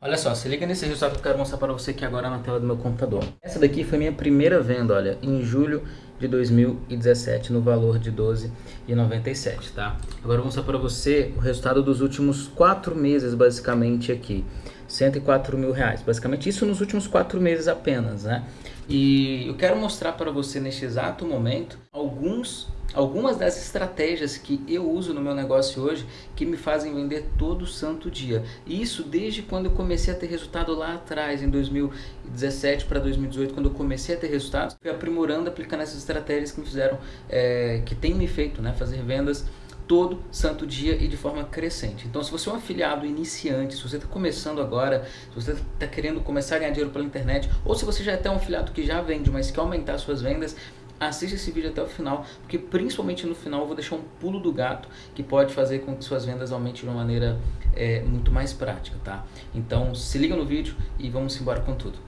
Olha só, se liga nesse resultado que eu quero mostrar para você aqui agora na tela do meu computador. Essa daqui foi minha primeira venda, olha, em julho de 2017, no valor de 12,97, tá? Agora eu vou mostrar para você o resultado dos últimos quatro meses, basicamente, aqui. 104 mil reais, basicamente isso nos últimos quatro meses apenas, né? E eu quero mostrar para você neste exato momento alguns algumas das estratégias que eu uso no meu negócio hoje que me fazem vender todo santo dia. Isso desde quando eu comecei a ter resultado lá atrás, em 2017 para 2018, quando eu comecei a ter resultados, fui aprimorando, aplicando essas estratégias que me fizeram, é, que tem me feito né, fazer vendas todo santo dia e de forma crescente. Então, se você é um afiliado iniciante, se você está começando agora, se você está querendo começar a ganhar dinheiro pela internet, ou se você já é até um afiliado que já vende, mas quer aumentar suas vendas, assista esse vídeo até o final, porque principalmente no final eu vou deixar um pulo do gato que pode fazer com que suas vendas aumentem de uma maneira é, muito mais prática, tá? Então se liga no vídeo e vamos embora com tudo.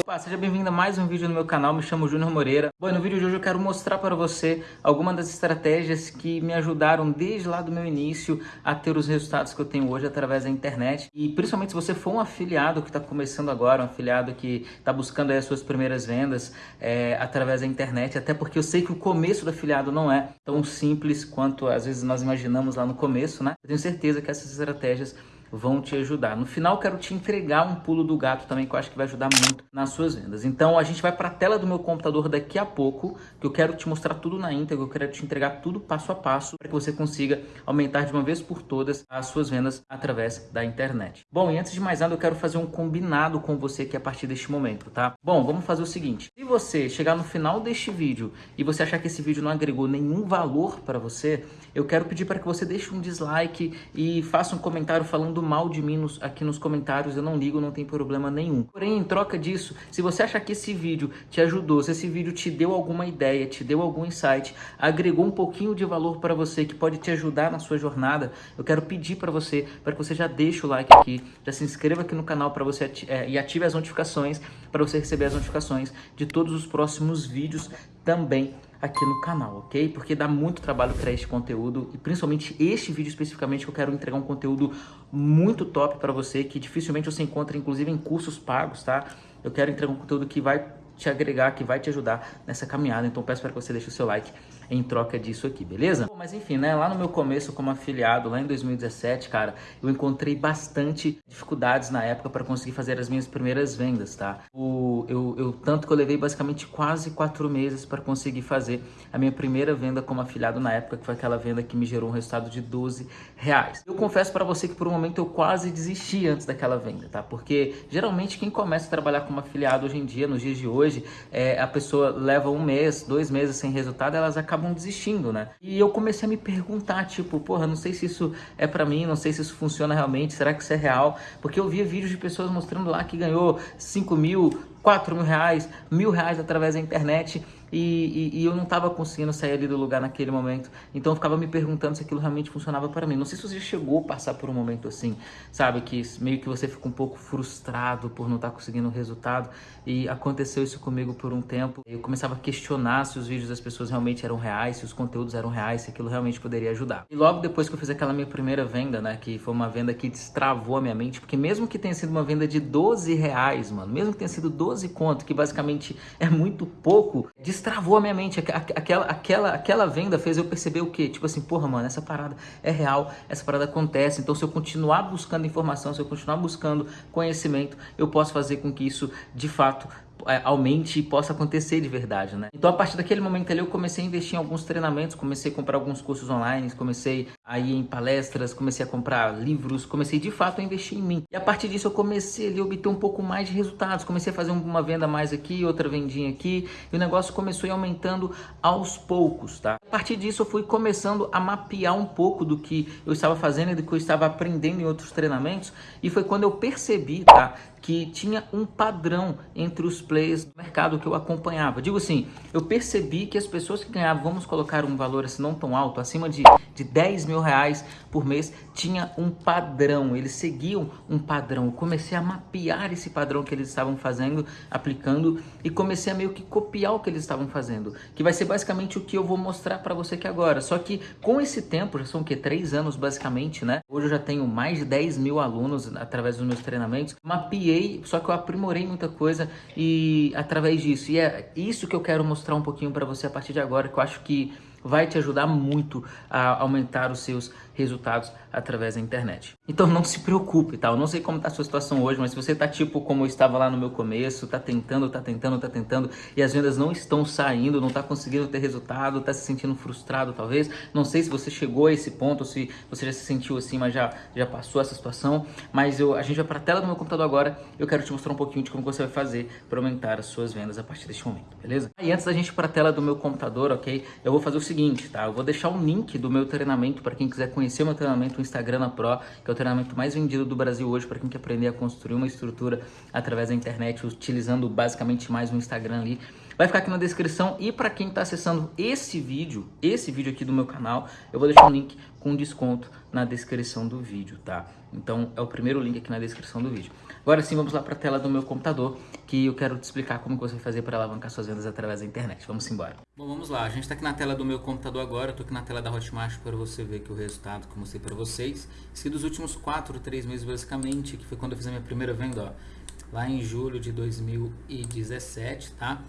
Opa, seja bem-vindo a mais um vídeo no meu canal, me chamo Júnior Moreira. Bom, no vídeo de hoje eu quero mostrar para você algumas das estratégias que me ajudaram desde lá do meu início a ter os resultados que eu tenho hoje através da internet. E principalmente se você for um afiliado que está começando agora, um afiliado que está buscando as suas primeiras vendas é, através da internet, até porque eu sei que o começo do afiliado não é tão simples quanto às vezes nós imaginamos lá no começo, né? Eu tenho certeza que essas estratégias vão te ajudar. No final, quero te entregar um pulo do gato também, que eu acho que vai ajudar muito nas suas vendas. Então, a gente vai para a tela do meu computador daqui a pouco, que eu quero te mostrar tudo na íntegra, eu quero te entregar tudo passo a passo, para que você consiga aumentar de uma vez por todas as suas vendas através da internet. Bom, e antes de mais nada, eu quero fazer um combinado com você aqui a partir deste momento, tá? Bom, vamos fazer o seguinte. Se você chegar no final deste vídeo e você achar que esse vídeo não agregou nenhum valor para você, eu quero pedir para que você deixe um dislike e faça um comentário falando mal de mim nos, aqui nos comentários, eu não ligo, não tem problema nenhum. Porém, em troca disso, se você achar que esse vídeo te ajudou, se esse vídeo te deu alguma ideia, te deu algum insight, agregou um pouquinho de valor para você, que pode te ajudar na sua jornada, eu quero pedir para você, para que você já deixe o like aqui, já se inscreva aqui no canal para você é, e ative as notificações, para você receber as notificações de todos os próximos vídeos também aqui no canal, ok? Porque dá muito trabalho criar este conteúdo e principalmente este vídeo especificamente que eu quero entregar um conteúdo muito top para você, que dificilmente você encontra inclusive em cursos pagos, tá? Eu quero entregar um conteúdo que vai te agregar, que vai te ajudar nessa caminhada. Então peço para que você deixe o seu like em troca disso aqui, beleza? Bom, mas enfim, né, lá no meu começo como afiliado, lá em 2017, cara, eu encontrei bastante dificuldades na época para conseguir fazer as minhas primeiras vendas, tá? O, eu, eu, tanto que eu levei basicamente quase quatro meses para conseguir fazer a minha primeira venda como afiliado na época, que foi aquela venda que me gerou um resultado de 12 reais. Eu confesso para você que por um momento eu quase desisti antes daquela venda, tá? Porque geralmente quem começa a trabalhar como afiliado hoje em dia, nos dias de hoje, é, a pessoa leva um mês, dois meses sem resultado, elas acabam acabam desistindo, né? E eu comecei a me perguntar, tipo, porra, não sei se isso é para mim, não sei se isso funciona realmente, será que isso é real? Porque eu via vídeos de pessoas mostrando lá que ganhou 5 mil, 4 mil reais, mil reais através da internet e, e, e eu não estava conseguindo sair ali do lugar naquele momento. Então eu ficava me perguntando se aquilo realmente funcionava para mim. Não sei se você chegou a passar por um momento assim, sabe? Que meio que você fica um pouco frustrado por não estar tá conseguindo o resultado. E aconteceu isso comigo por um tempo. Eu começava a questionar se os vídeos das pessoas realmente eram reais, se os conteúdos eram reais, se aquilo realmente poderia ajudar. E logo depois que eu fiz aquela minha primeira venda, né? Que foi uma venda que destravou a minha mente. Porque mesmo que tenha sido uma venda de 12 reais, mano, mesmo que tenha sido 12 conto, que basicamente é muito pouco, destravou a minha mente. Aquela, aquela, aquela venda fez eu perceber o quê? Tipo assim, porra, mano, essa parada é real, essa parada acontece. Então, se eu continuar buscando informação, se eu continuar buscando conhecimento, eu posso fazer com que isso, de fato, é, aumente e possa acontecer de verdade, né? Então, a partir daquele momento ali, eu comecei a investir em alguns treinamentos, comecei a comprar alguns cursos online, comecei a ir em palestras, comecei a comprar livros, comecei de fato a investir em mim. E a partir disso, eu comecei a obter um pouco mais de resultados, comecei a fazer uma venda mais aqui, outra vendinha aqui, e o negócio começou a ir aumentando aos poucos, tá? A partir disso, eu fui começando a mapear um pouco do que eu estava fazendo e do que eu estava aprendendo em outros treinamentos, e foi quando eu percebi, tá? que tinha um padrão entre os players do mercado que eu acompanhava. Digo assim, eu percebi que as pessoas que ganhavam, vamos colocar um valor assim não tão alto, acima de, de 10 mil mil reais por mês tinha um padrão, eles seguiam um padrão. Eu comecei a mapear esse padrão que eles estavam fazendo, aplicando e comecei a meio que copiar o que eles estavam fazendo, que vai ser basicamente o que eu vou mostrar para você aqui agora. Só que com esse tempo, já são o que? Três anos basicamente, né? Hoje eu já tenho mais de 10 mil alunos através dos meus treinamentos. Mapeei, só que eu aprimorei muita coisa e através disso. E é isso que eu quero mostrar um pouquinho para você a partir de agora, que eu acho que vai te ajudar muito a aumentar os seus resultados através da internet. Então não se preocupe, tá? Eu não sei como está a sua situação hoje, mas se você está tipo como eu estava lá no meu começo, está tentando, está tentando, está tentando e as vendas não estão saindo, não está conseguindo ter resultado, está se sentindo frustrado talvez, não sei se você chegou a esse ponto, se você já se sentiu assim, mas já, já passou essa situação, mas eu, a gente vai para a tela do meu computador agora, eu quero te mostrar um pouquinho de como você vai fazer para aumentar as suas vendas a partir deste momento, beleza? E antes da gente ir para a tela do meu computador, ok? Eu vou fazer o seguinte, tá? Eu vou deixar o link do meu treinamento para quem quiser conhecer o meu treinamento, o Instagram na Pro, que é o treinamento mais vendido do Brasil hoje para quem quer aprender a construir uma estrutura através da internet, utilizando basicamente mais um Instagram ali. Vai ficar aqui na descrição e para quem está acessando esse vídeo, esse vídeo aqui do meu canal, eu vou deixar um link com desconto na descrição do vídeo, tá? Então é o primeiro link aqui na descrição do vídeo. Agora sim, vamos lá para a tela do meu computador, que eu quero te explicar como você vai fazer para alavancar suas vendas através da internet. Vamos embora. Bom, vamos lá. A gente está aqui na tela do meu computador agora. Estou aqui na tela da Hotmart para você ver que o resultado que eu mostrei para vocês. Se dos últimos 4, 3 meses basicamente, que foi quando eu fiz a minha primeira venda, ó, lá em julho de 2017, tá?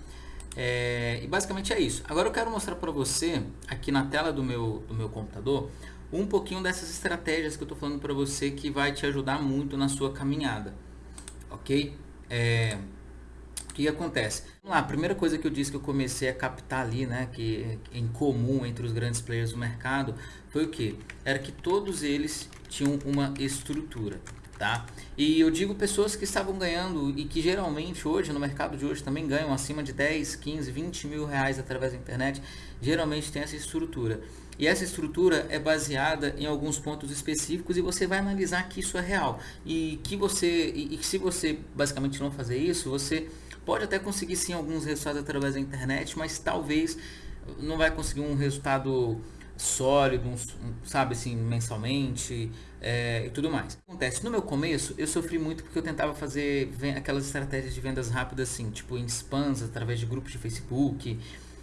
É, e basicamente é isso. Agora eu quero mostrar para você, aqui na tela do meu, do meu computador, um pouquinho dessas estratégias que eu estou falando para você que vai te ajudar muito na sua caminhada ok? É, o que acontece? Vamos lá, a primeira coisa que eu disse que eu comecei a captar ali, né, que é em comum entre os grandes players do mercado, foi o que? Era que todos eles tinham uma estrutura, tá? E eu digo pessoas que estavam ganhando e que geralmente hoje, no mercado de hoje, também ganham acima de 10, 15, 20 mil reais através da internet, geralmente tem essa estrutura. E essa estrutura é baseada em alguns pontos específicos e você vai analisar que isso é real. E que você e, e se você basicamente não fazer isso, você pode até conseguir sim alguns resultados através da internet, mas talvez não vai conseguir um resultado sólido, um, sabe assim, mensalmente é, e tudo mais. Acontece, no meu começo eu sofri muito porque eu tentava fazer aquelas estratégias de vendas rápidas assim, tipo em spams, através de grupos de Facebook,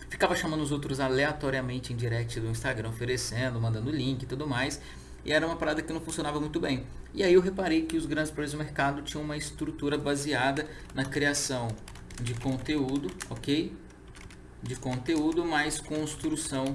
ficava chamando os outros aleatoriamente em direct do Instagram, oferecendo, mandando link e tudo mais. E era uma parada que não funcionava muito bem. E aí eu reparei que os grandes players do mercado tinham uma estrutura baseada na criação de conteúdo, ok? De conteúdo mais construção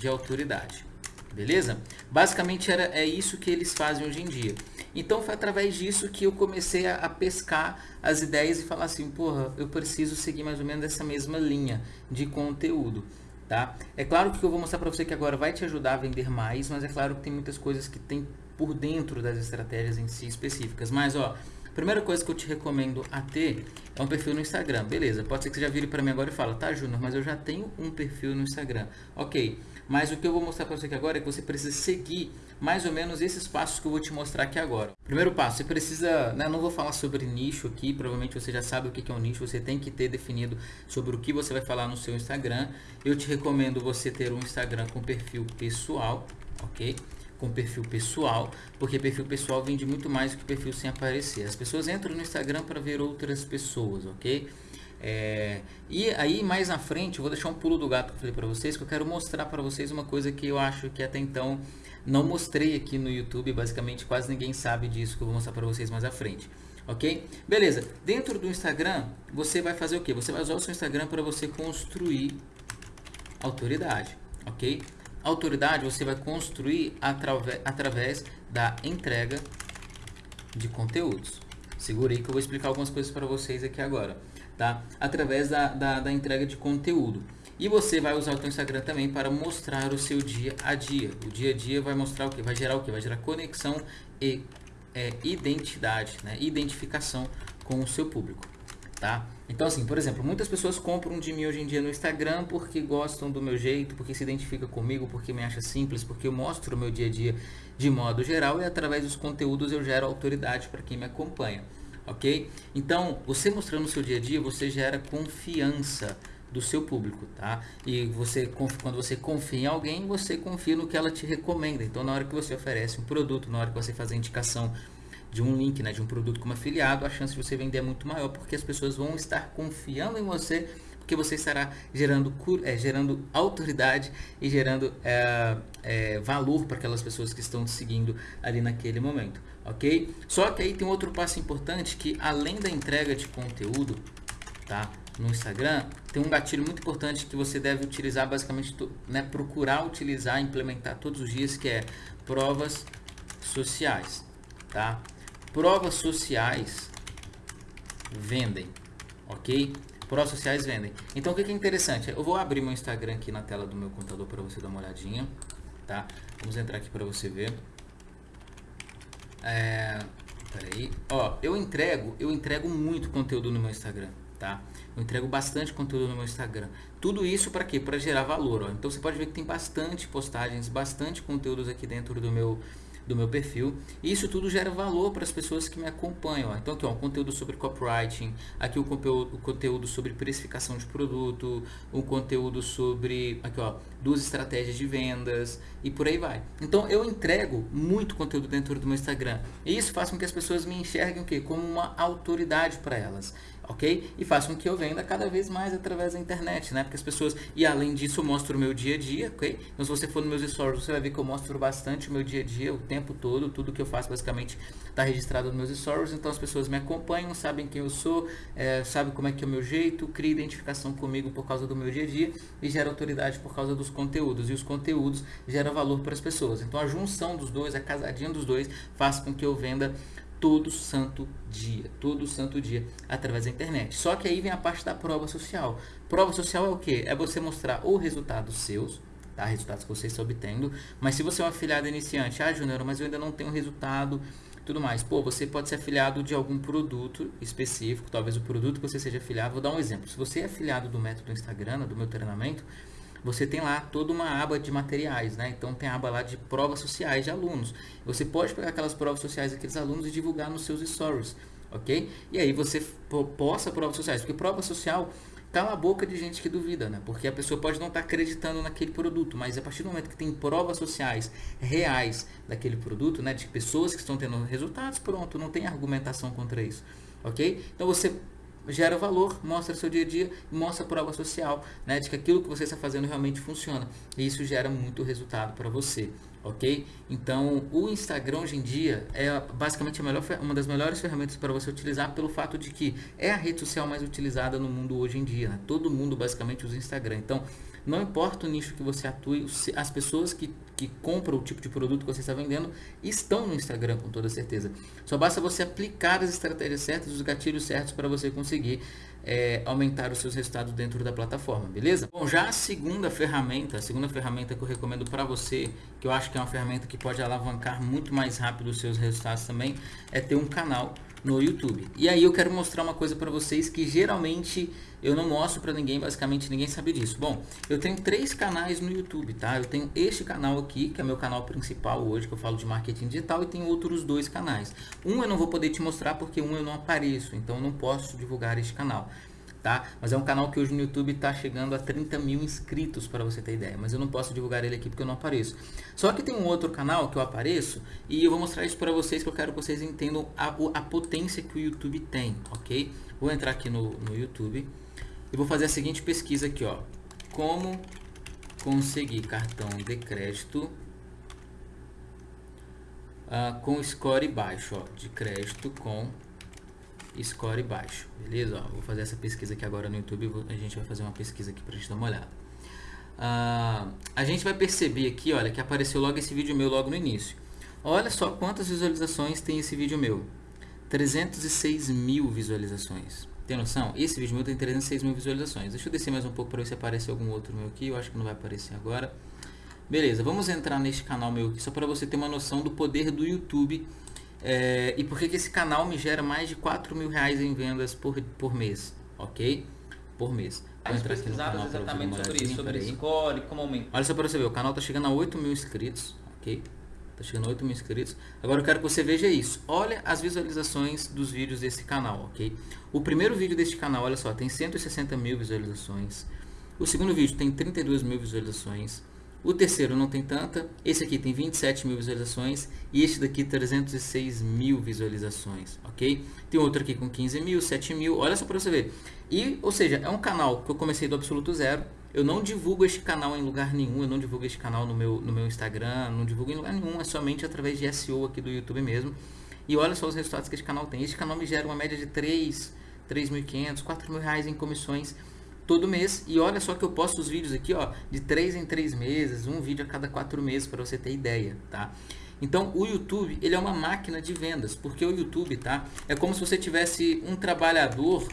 de autoridade. Beleza? Basicamente era, é isso que eles fazem hoje em dia. Então foi através disso que eu comecei a, a, pescar as ideias e falar assim, porra, eu preciso seguir mais ou menos essa mesma linha de conteúdo. Tá? É claro que eu vou mostrar para você que agora vai te ajudar a vender mais, mas é claro que tem muitas coisas que tem por dentro das estratégias em si específicas. Mas ó, primeira coisa que eu te recomendo a ter é um perfil no Instagram. Beleza, pode ser que você já vire para mim agora e fala, tá Júnior, mas eu já tenho um perfil no Instagram. Ok, mas o que eu vou mostrar para você aqui agora é que você precisa seguir mais ou menos esses passos que eu vou te mostrar aqui agora. Primeiro passo, você precisa, né, não vou falar sobre nicho aqui, provavelmente você já sabe o que é um nicho, você tem que ter definido sobre o que você vai falar no seu Instagram. Eu te recomendo você ter um Instagram com perfil pessoal, ok? com perfil pessoal, porque perfil pessoal vende muito mais do que perfil sem aparecer. As pessoas entram no Instagram para ver outras pessoas, ok? É, e aí mais na frente, eu vou deixar um pulo do gato que eu falei para vocês, que eu quero mostrar para vocês uma coisa que eu acho que até então não mostrei aqui no YouTube, basicamente quase ninguém sabe disso que eu vou mostrar para vocês mais à frente. Ok? Beleza, dentro do Instagram, você vai fazer o que? Você vai usar o seu Instagram para você construir autoridade, ok? Autoridade você vai construir atrave através da entrega de conteúdos. Segura aí que eu vou explicar algumas coisas para vocês aqui agora tá? Através da, da, da entrega de conteúdo. E você vai usar o seu Instagram também para mostrar o seu dia a dia. O dia a dia vai mostrar o que? Vai gerar o que? Vai gerar conexão e é, identidade, né? identificação com o seu público. Tá? Então assim, por exemplo, muitas pessoas compram de mim hoje em dia no Instagram porque gostam do meu jeito, porque se identifica comigo, porque me acha simples, porque eu mostro o meu dia a dia de modo geral e através dos conteúdos eu gero autoridade para quem me acompanha ok? Então, você mostrando o seu dia a dia, você gera confiança do seu público, tá? E você, quando você confia em alguém, você confia no que ela te recomenda. Então, na hora que você oferece um produto, na hora que você faz a indicação de um link, né, de um produto como afiliado, a chance de você vender é muito maior, porque as pessoas vão estar confiando em você, porque você estará gerando, é, gerando autoridade e gerando é, é, valor para aquelas pessoas que estão te seguindo ali naquele momento, ok? Só que aí tem outro passo importante que além da entrega de conteúdo, tá? no Instagram, tem um gatilho muito importante que você deve utilizar, basicamente, né, procurar utilizar, implementar todos os dias, que é provas sociais, tá? Provas sociais vendem, ok? Provas sociais vendem. Então, o que é interessante? Eu vou abrir meu Instagram aqui na tela do meu computador para você dar uma olhadinha, tá? Vamos entrar aqui para você ver. É, peraí. Ó, eu entrego, eu entrego muito conteúdo no meu Instagram, tá? Eu entrego bastante conteúdo no meu Instagram. Tudo isso para quê? Para gerar valor. Ó. Então você pode ver que tem bastante postagens, bastante conteúdos aqui dentro do meu do meu perfil. E isso tudo gera valor para as pessoas que me acompanham. Ó. Então aqui ó, um conteúdo sobre copywriting, aqui o conteúdo, o conteúdo sobre precificação de produto, um conteúdo sobre aqui ó, duas estratégias de vendas e por aí vai. Então eu entrego muito conteúdo dentro do meu Instagram. E isso faz com que as pessoas me enxerguem o quê? como uma autoridade para elas ok? E façam com que eu venda cada vez mais através da internet, né? Porque as pessoas, e além disso eu mostro o meu dia a dia, ok? Então se você for nos meus stories, você vai ver que eu mostro bastante o meu dia a dia, o tempo todo, tudo que eu faço basicamente está registrado nos meus stories, então as pessoas me acompanham, sabem quem eu sou, é, sabem como é que é o meu jeito, cria identificação comigo por causa do meu dia a dia e gera autoridade por causa dos conteúdos, e os conteúdos geram valor para as pessoas. Então a junção dos dois, a casadinha dos dois, faz com que eu venda todo santo dia, todo santo dia, através da internet. Só que aí vem a parte da prova social. Prova social é o que? É você mostrar os resultados seus, tá? resultados que você está obtendo, mas se você é um afiliado iniciante, ah, Júnior, mas eu ainda não tenho resultado, tudo mais. Pô, você pode ser afiliado de algum produto específico, talvez o produto que você seja afiliado, vou dar um exemplo. Se você é afiliado do método Instagram, do meu treinamento, você tem lá toda uma aba de materiais, né? Então tem a aba lá de provas sociais de alunos. Você pode pegar aquelas provas sociais daqueles alunos e divulgar nos seus stories, ok? E aí você posta provas sociais, porque prova social tá na boca de gente que duvida, né? Porque a pessoa pode não estar tá acreditando naquele produto, mas a partir do momento que tem provas sociais reais daquele produto, né? De pessoas que estão tendo resultados, pronto, não tem argumentação contra isso, ok? Então você gera valor, mostra seu dia a dia mostra prova social, né, de que aquilo que você está fazendo realmente funciona. E isso gera muito resultado para você, ok? Então, o Instagram hoje em dia é basicamente melhor, uma das melhores ferramentas para você utilizar pelo fato de que é a rede social mais utilizada no mundo hoje em dia. Né? Todo mundo basicamente usa Instagram. Então, não importa o nicho que você atue, as pessoas que, que compram o tipo de produto que você está vendendo estão no Instagram com toda certeza. Só basta você aplicar as estratégias certas, os gatilhos certos para você conseguir é, aumentar os seus resultados dentro da plataforma, beleza? Bom, já a segunda ferramenta, a segunda ferramenta que eu recomendo para você, que eu acho que é uma ferramenta que pode alavancar muito mais rápido os seus resultados também, é ter um canal no YouTube. E aí eu quero mostrar uma coisa para vocês que geralmente eu não mostro para ninguém, basicamente ninguém sabe disso. Bom, eu tenho três canais no YouTube, tá? Eu tenho este canal aqui, que é meu canal principal hoje, que eu falo de marketing digital, e tenho outros dois canais. Um eu não vou poder te mostrar porque um eu não apareço, então eu não posso divulgar este canal tá? Mas é um canal que hoje no YouTube está chegando a 30 mil inscritos, para você ter ideia. Mas eu não posso divulgar ele aqui porque eu não apareço. Só que tem um outro canal que eu apareço e eu vou mostrar isso para vocês, que eu quero que vocês entendam a, a potência que o YouTube tem, ok? Vou entrar aqui no, no YouTube e vou fazer a seguinte pesquisa aqui, ó. Como conseguir cartão de crédito uh, com score baixo, ó, de crédito com score baixo, beleza? Ó, vou fazer essa pesquisa aqui agora no YouTube, a gente vai fazer uma pesquisa aqui para a gente dar uma olhada. Uh, a gente vai perceber aqui, olha, que apareceu logo esse vídeo meu logo no início. Olha só quantas visualizações tem esse vídeo meu. 306 mil visualizações. Tem noção? Esse vídeo meu tem 306 mil visualizações. Deixa eu descer mais um pouco para ver se aparece algum outro meu aqui. Eu acho que não vai aparecer agora. Beleza, vamos entrar neste canal meu aqui, só para você ter uma noção do poder do YouTube é, e por que, que esse canal me gera mais de 4 mil reais em vendas por, por mês, ok? Por mês. Vou entrar aqui no canal exatamente sobre isso, sobre score, como aumentar. Olha só para você ver, o canal está chegando a 8 mil inscritos, ok? Está chegando a 8 mil inscritos. Agora eu quero que você veja isso. Olha as visualizações dos vídeos desse canal, ok? O primeiro vídeo deste canal, olha só, tem 160 mil visualizações. O segundo vídeo tem 32 mil visualizações. O terceiro não tem tanta. Esse aqui tem 27 mil visualizações. E este daqui 306 mil visualizações, ok? Tem outro aqui com 15 mil, 7 mil. Olha só para você ver. E, ou seja, é um canal que eu comecei do absoluto zero. Eu não divulgo este canal em lugar nenhum. Eu não divulgo este canal no meu, no meu Instagram. Não divulgo em lugar nenhum. É somente através de SEO aqui do YouTube mesmo. E olha só os resultados que este canal tem. Este canal me gera uma média de 3, 3.500, 4 mil reais em comissões todo mês. E olha só que eu posto os vídeos aqui, ó, de 3 em 3 meses, um vídeo a cada 4 meses para você ter ideia, tá? Então, o YouTube, ele é uma máquina de vendas, porque o YouTube, tá? É como se você tivesse um trabalhador,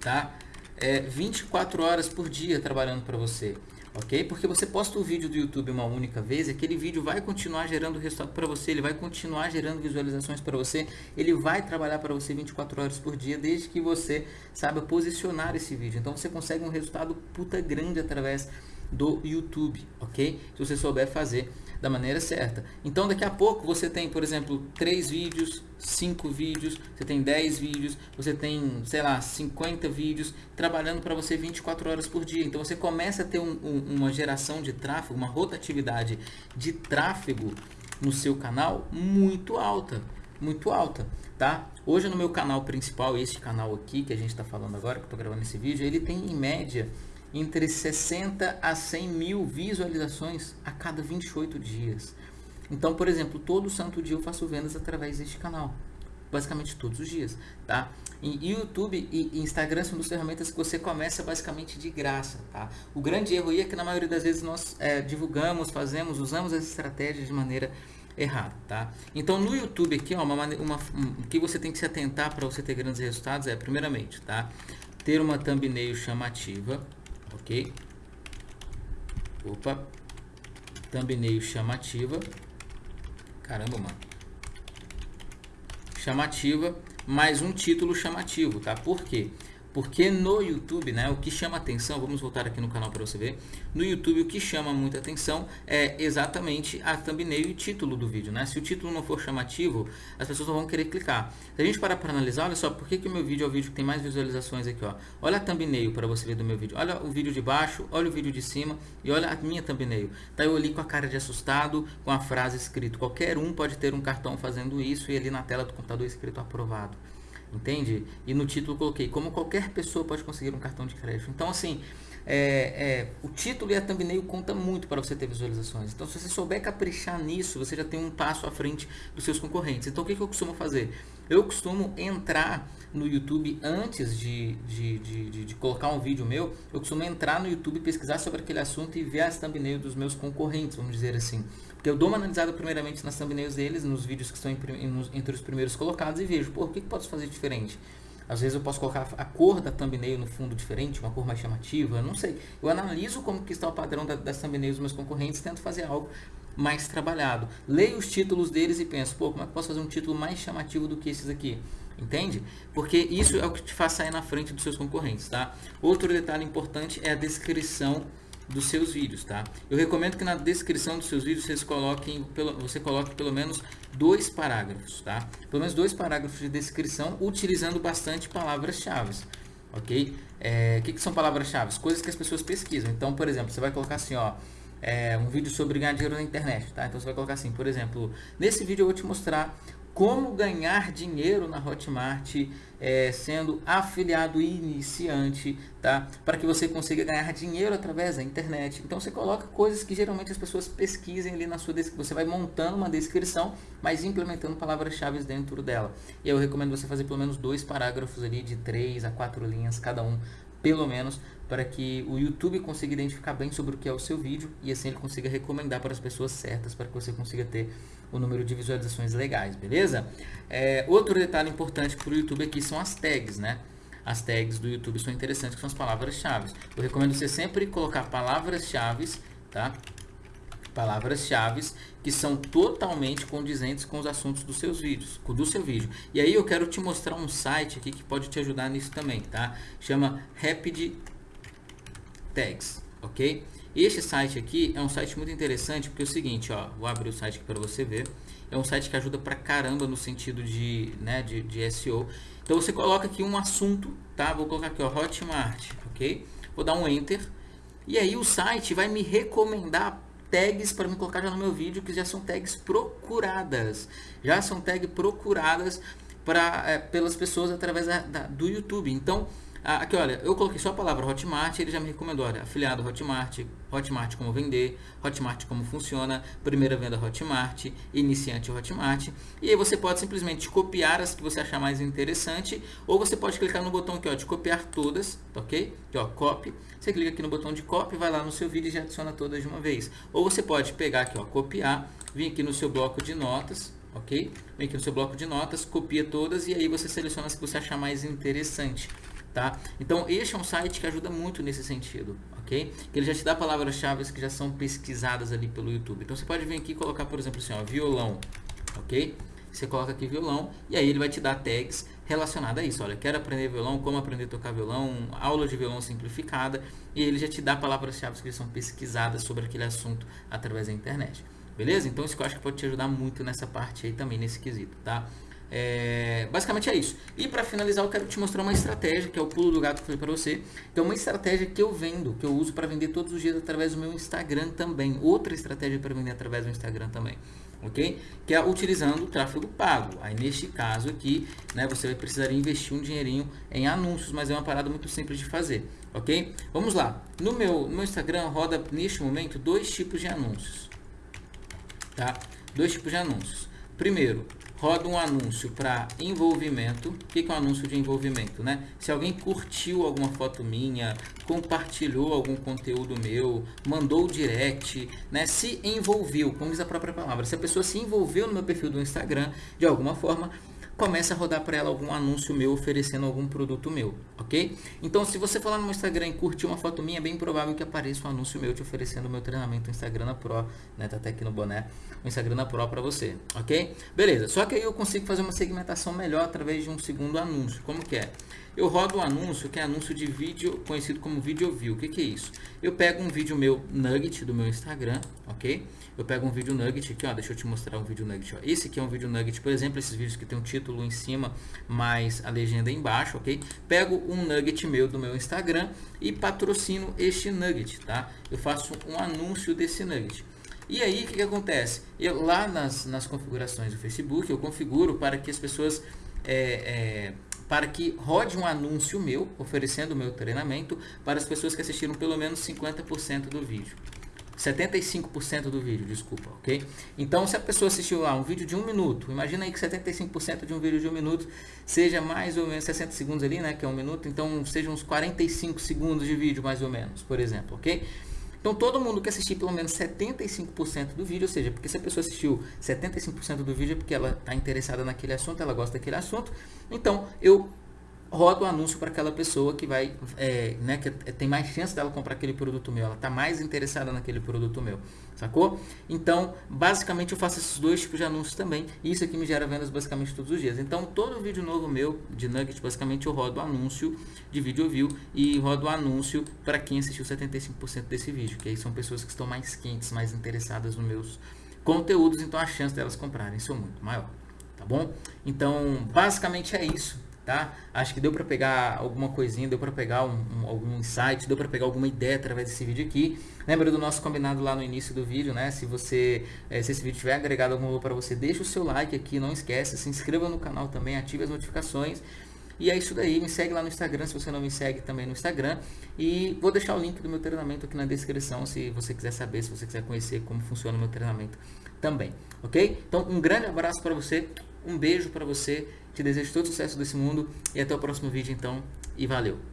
tá? É, 24 horas por dia trabalhando para você ok? Porque você posta o vídeo do YouTube uma única vez, aquele vídeo vai continuar gerando resultado para você, ele vai continuar gerando visualizações para você, ele vai trabalhar para você 24 horas por dia, desde que você saiba posicionar esse vídeo. Então você consegue um resultado puta grande através do YouTube, ok? Se você souber fazer da maneira certa. Então daqui a pouco você tem, por exemplo, 3 vídeos, 5 vídeos, você tem 10 vídeos, você tem, sei lá, 50 vídeos trabalhando para você 24 horas por dia. Então você começa a ter um, um, uma geração de tráfego, uma rotatividade de tráfego no seu canal muito alta, muito alta, tá? Hoje no meu canal principal, este canal aqui que a gente está falando agora, que eu estou gravando esse vídeo, ele tem em média entre 60 a 100 mil visualizações a cada 28 dias. Então, por exemplo, todo santo dia eu faço vendas através deste canal. Basicamente todos os dias, tá? E YouTube e Instagram são duas ferramentas que você começa basicamente de graça, tá? O grande erro aí é que na maioria das vezes nós é, divulgamos, fazemos, usamos as estratégias de maneira errada, tá? Então no YouTube aqui, ó, uma, uma, um, que você tem que se atentar para você ter grandes resultados é, primeiramente, tá? Ter uma thumbnail chamativa, ok? Opa, thumbnail chamativa, caramba, mano, chamativa, mais um título chamativo, tá? Por quê? Porque no YouTube, né, o que chama atenção, vamos voltar aqui no canal para você ver, no YouTube o que chama muita atenção é exatamente a thumbnail e o título do vídeo, né? Se o título não for chamativo, as pessoas não vão querer clicar. Se a gente parar para analisar, olha só, por que, que o meu vídeo é o vídeo que tem mais visualizações aqui, ó. Olha a thumbnail para você ver do meu vídeo. Olha o vídeo de baixo, olha o vídeo de cima e olha a minha thumbnail. Tá eu ali com a cara de assustado, com a frase escrito, qualquer um pode ter um cartão fazendo isso e ali na tela do computador escrito aprovado entende? E no título coloquei, como qualquer pessoa pode conseguir um cartão de crédito. Então, assim, é, é, o título e a thumbnail conta muito para você ter visualizações. Então, se você souber caprichar nisso, você já tem um passo à frente dos seus concorrentes. Então, o que, que eu costumo fazer? Eu costumo entrar no YouTube antes de, de, de, de, de colocar um vídeo meu, eu costumo entrar no YouTube, pesquisar sobre aquele assunto e ver as thumbnails dos meus concorrentes, vamos dizer assim. Porque eu dou uma analisada primeiramente nas thumbnails deles, nos vídeos que estão entre os primeiros colocados e vejo, pô, o que, que posso fazer diferente? Às vezes eu posso colocar a cor da thumbnail no fundo diferente, uma cor mais chamativa, não sei. Eu analiso como que está o padrão da, das thumbnails dos meus concorrentes tento fazer algo mais trabalhado. Leio os títulos deles e penso, pô, como é que posso fazer um título mais chamativo do que esses aqui? Entende? Porque isso é o que te faz sair na frente dos seus concorrentes, tá? Outro detalhe importante é a descrição dos seus vídeos, tá? Eu recomendo que na descrição dos seus vídeos vocês coloquem, você coloque pelo menos dois parágrafos, tá? Pelo menos dois parágrafos de descrição utilizando bastante palavras-chave, ok? É, o que, que são palavras-chave? Coisas que as pessoas pesquisam. Então, por exemplo, você vai colocar assim, ó, é, um vídeo sobre ganhar dinheiro na internet, tá? Então você vai colocar assim, por exemplo, nesse vídeo eu vou te mostrar como ganhar dinheiro na Hotmart é, sendo afiliado iniciante, tá? Para que você consiga ganhar dinheiro através da internet. Então você coloca coisas que geralmente as pessoas pesquisem ali na sua descrição. Você vai montando uma descrição, mas implementando palavras-chave dentro dela. E eu recomendo você fazer pelo menos dois parágrafos ali de três a quatro linhas cada um pelo menos para que o YouTube consiga identificar bem sobre o que é o seu vídeo e assim ele consiga recomendar para as pessoas certas para que você consiga ter o número de visualizações legais, beleza? É, outro detalhe importante para o YouTube aqui são as tags, né? As tags do YouTube são interessantes, que são as palavras-chave. Eu recomendo você sempre colocar palavras-chave, tá? Palavras-chave que são totalmente condizentes com os assuntos dos seus vídeos, do seu vídeo. E aí eu quero te mostrar um site aqui que pode te ajudar nisso também, tá? Chama Rapid Tags, ok? Este site aqui é um site muito interessante porque é o seguinte, ó, vou abrir o site aqui para você ver. É um site que ajuda pra caramba no sentido de, né, de, de SEO. Então você coloca aqui um assunto, tá? Vou colocar aqui, ó, Hotmart, ok? vou dar um Enter, e aí o site vai me recomendar tags para me colocar já no meu vídeo, que já são tags procuradas. Já são tags procuradas pra, é, pelas pessoas através da, da, do YouTube. Então, aqui, olha, eu coloquei só a palavra Hotmart, ele já me recomendou, olha, afiliado Hotmart, Hotmart como vender, Hotmart como funciona, primeira venda Hotmart, iniciante Hotmart. E aí você pode simplesmente copiar as que você achar mais interessante, ou você pode clicar no botão aqui, ó, de copiar todas, tá ok? Aqui, ó, copy. Você clica aqui no botão de copy, vai lá no seu vídeo e já adiciona todas de uma vez. Ou você pode pegar aqui, ó, copiar, vir aqui no seu bloco de notas, ok? Vem aqui no seu bloco de notas, copia todas e aí você seleciona as que você achar mais interessante tá? Então, este é um site que ajuda muito nesse sentido, ok? Ele já te dá palavras-chave que já são pesquisadas ali pelo YouTube. Então, você pode vir aqui e colocar, por exemplo, assim, ó, violão, ok? Você coloca aqui violão e aí ele vai te dar tags relacionadas a isso. Olha, quero aprender violão, como aprender a tocar violão, aula de violão simplificada e ele já te dá palavras-chave que são pesquisadas sobre aquele assunto através da internet. Beleza? Então, isso eu acho que pode te ajudar muito nessa parte aí também, nesse quesito, tá? É, basicamente é isso. E para finalizar, eu quero te mostrar uma estratégia, que é o pulo do gato que eu falei para você, que é uma estratégia que eu vendo, que eu uso para vender todos os dias através do meu Instagram também. Outra estratégia para vender através do Instagram também. Ok? Que é utilizando o tráfego pago. Aí neste caso aqui, né, você vai precisar investir um dinheirinho em anúncios, mas é uma parada muito simples de fazer. Ok? Vamos lá. No meu, no meu Instagram roda neste momento dois tipos de anúncios. Tá? Dois tipos de anúncios. Primeiro, roda um anúncio para envolvimento. O que é um anúncio de envolvimento, né? Se alguém curtiu alguma foto minha, compartilhou algum conteúdo meu, mandou direct, né? Se envolveu, como diz a própria palavra, se a pessoa se envolveu no meu perfil do Instagram de alguma forma, começa a rodar para ela algum anúncio meu oferecendo algum produto meu, ok? Então, se você falar no meu Instagram e curtir uma foto minha, é bem provável que apareça um anúncio meu te oferecendo o meu treinamento Instagram na Pro, né? Tá até aqui no boné, o Instagram na Pro para você, ok? Beleza, só que aí eu consigo fazer uma segmentação melhor através de um segundo anúncio. Como que é? Eu rodo um anúncio que é anúncio de vídeo, conhecido como Video View. O que, que é isso? Eu pego um vídeo meu nugget do meu Instagram, ok? Eu pego um vídeo nugget aqui, ó, deixa eu te mostrar um vídeo nugget. Ó. Esse aqui é um vídeo nugget, por exemplo, esses vídeos que tem um título em cima, mais a legenda embaixo, ok? Pego um nugget meu do meu Instagram e patrocino este nugget, tá? Eu faço um anúncio desse nugget. E aí, o que, que acontece? Eu, lá nas, nas configurações do Facebook, eu configuro para que as pessoas... É, é, para que rode um anúncio meu, oferecendo o meu treinamento, para as pessoas que assistiram pelo menos 50% do vídeo. 75% do vídeo, desculpa, ok? Então, se a pessoa assistiu lá um vídeo de um minuto, imagina aí que 75% de um vídeo de um minuto seja mais ou menos 60 segundos ali, né, que é um minuto, então sejam uns 45 segundos de vídeo mais ou menos, por exemplo, ok? Então, todo mundo que assistir pelo menos 75% do vídeo, ou seja, porque se a pessoa assistiu 75% do vídeo é porque ela está interessada naquele assunto, ela gosta daquele assunto, então eu roda o um anúncio para aquela pessoa que vai, é, né, que tem mais chance dela comprar aquele produto meu, ela está mais interessada naquele produto meu, sacou? Então, basicamente eu faço esses dois tipos de anúncios também, e isso aqui me gera vendas basicamente todos os dias. Então, todo vídeo novo meu de Nugget, basicamente eu rodo anúncio de vídeo view e rodo anúncio para quem assistiu 75% desse vídeo, que aí são pessoas que estão mais quentes, mais interessadas nos meus conteúdos, então a chance delas comprarem são muito maior, tá bom? Então, basicamente é isso tá? Acho que deu para pegar alguma coisinha, deu para pegar um, um, algum insight, deu para pegar alguma ideia através desse vídeo aqui. Lembra do nosso combinado lá no início do vídeo, né? Se você, eh, se esse vídeo tiver agregado algum valor para você, deixa o seu like aqui, não esquece, se inscreva no canal também, ative as notificações. E é isso daí, me segue lá no Instagram se você não me segue também no Instagram. E vou deixar o link do meu treinamento aqui na descrição se você quiser saber, se você quiser conhecer como funciona o meu treinamento também, ok? Então, um grande abraço para você, um beijo para você te desejo todo sucesso desse mundo e até o próximo vídeo então. E valeu!